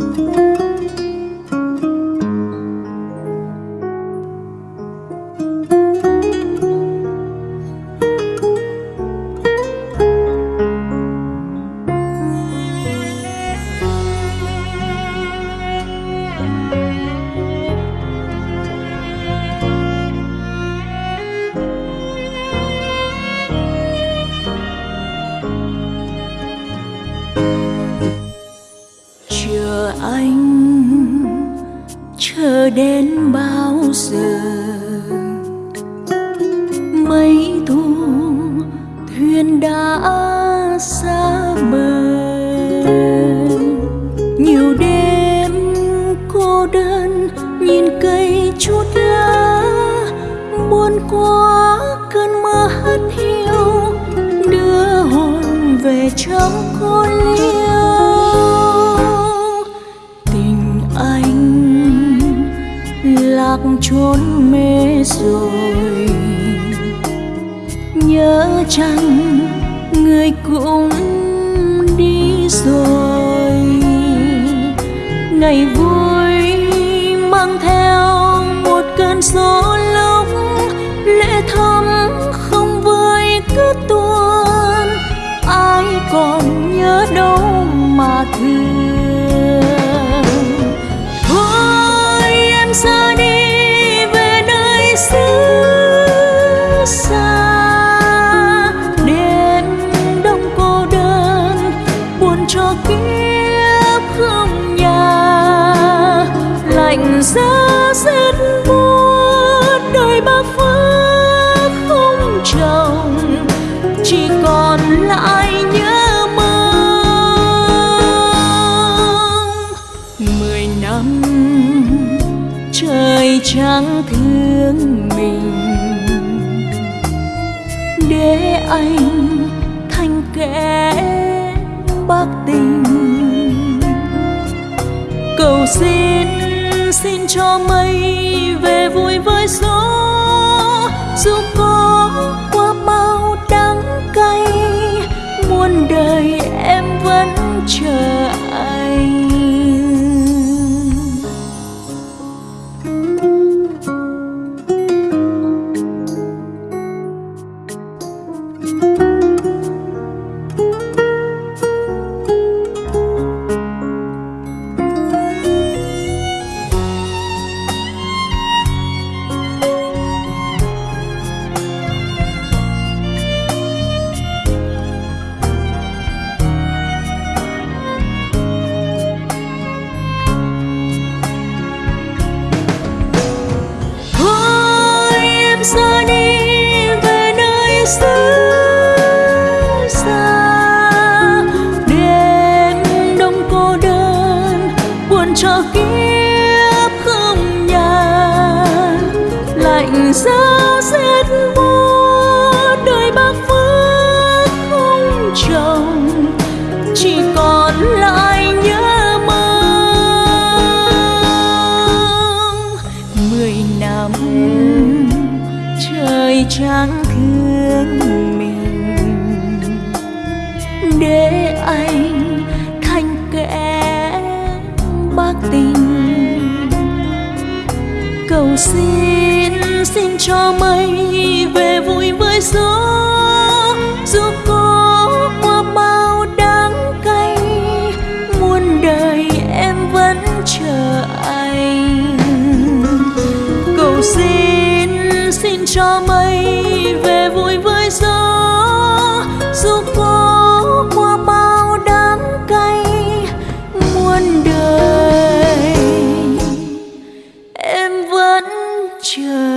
chờ chờ đến bao giờ? Mấy thu thuyền đã xa bờ, nhiều đêm cô đơn nhìn cây chút lá buồn quá cơn mưa hắt hiu, đưa hồn về trong nhớ chăng người cũng đi rồi. Ngày vui mang theo một cơn gió lốc lệ thắm không vơi cứ tuôn. Ai còn nhớ đâu mà thương. Thôi em ra đi chỉ còn lại nhớ mong. Mười năm trời chẳng thương mình. Để anh thành kẻ bác tình. Cầu xin xin cho mây về vui với gió. Chờ anh. thôi giá rét buốt đời bác phước không chồng, chỉ còn lại nhớ mong. Mười năm trời trắng thương mình, để anh thành kẻ bác tình. Cầu xin xin cho mây về vui với gió. Dù có qua bao đắng cay, muôn đời em vẫn chờ anh. Cầu xin xin cho mây về vui với gió. Dù có qua bao đắng cay, muôn đời em vẫn chờ